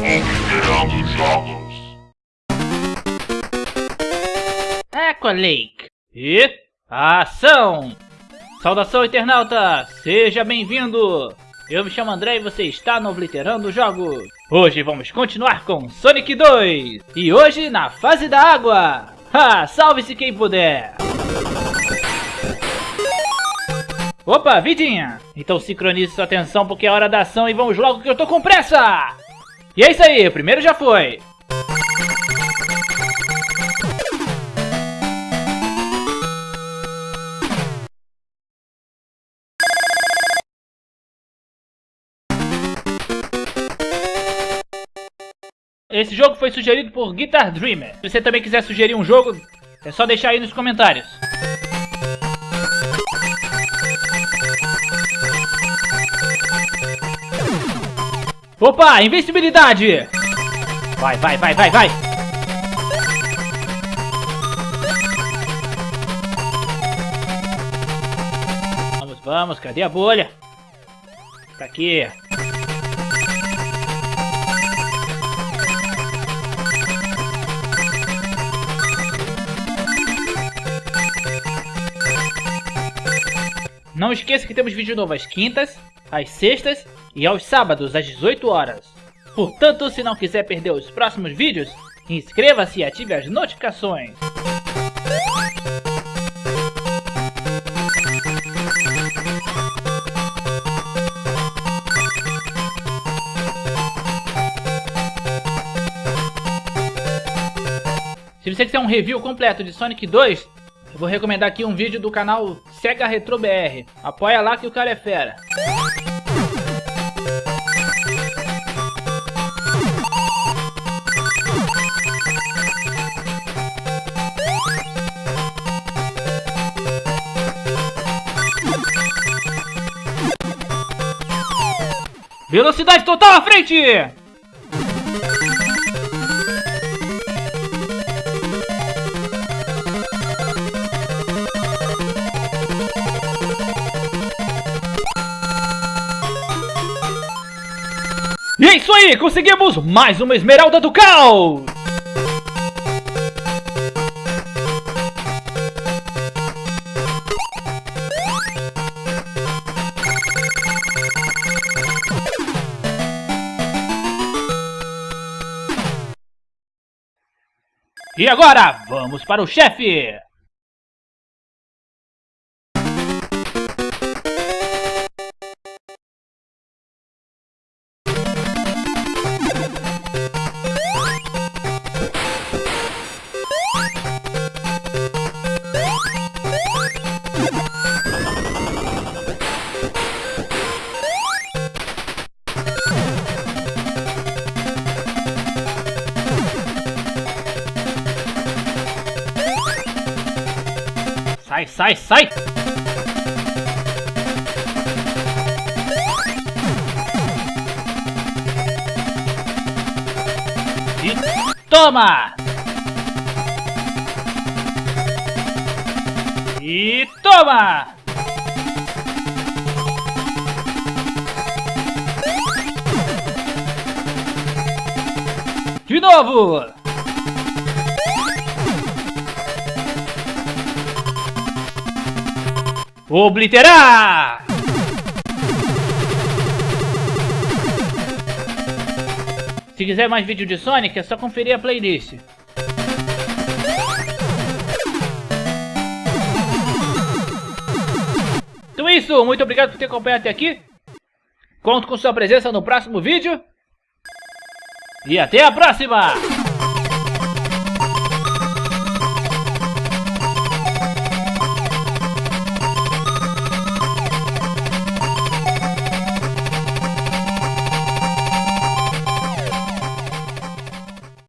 Obliterando jogos. E ação! Saudação, internauta! Seja bem-vindo! Eu me chamo André e você está no Obliterando Jogos. Hoje vamos continuar com Sonic 2. E hoje na fase da água. Ha! Salve-se quem puder! Opa, vidinha! Então sincronize sua atenção porque é hora da ação e vamos logo que eu tô com pressa! E é isso aí, o primeiro já foi! Esse jogo foi sugerido por Guitar Dreamer. Se você também quiser sugerir um jogo, é só deixar aí nos comentários. Opa, invencibilidade! Vai, vai, vai, vai, vai! Vamos, vamos, cadê a bolha? Tá aqui. Não esqueça que temos vídeo novo às quintas, às sextas e aos sábados às 18 horas. Portanto, se não quiser perder os próximos vídeos, inscreva-se e ative as notificações. Se você quiser um review completo de Sonic 2, eu vou recomendar aqui um vídeo do canal Sega Retro BR. Apoia lá que o cara é fera. Velocidade total à frente! E é isso aí, conseguimos mais uma esmeralda do caos! E agora, vamos para o chefe! Sai, sai, sai! E toma! E toma! De novo! Obliterar! Se quiser mais vídeo de Sonic, é só conferir a playlist. Então é isso, muito obrigado por ter acompanhado até aqui. Conto com sua presença no próximo vídeo. E até a próxima!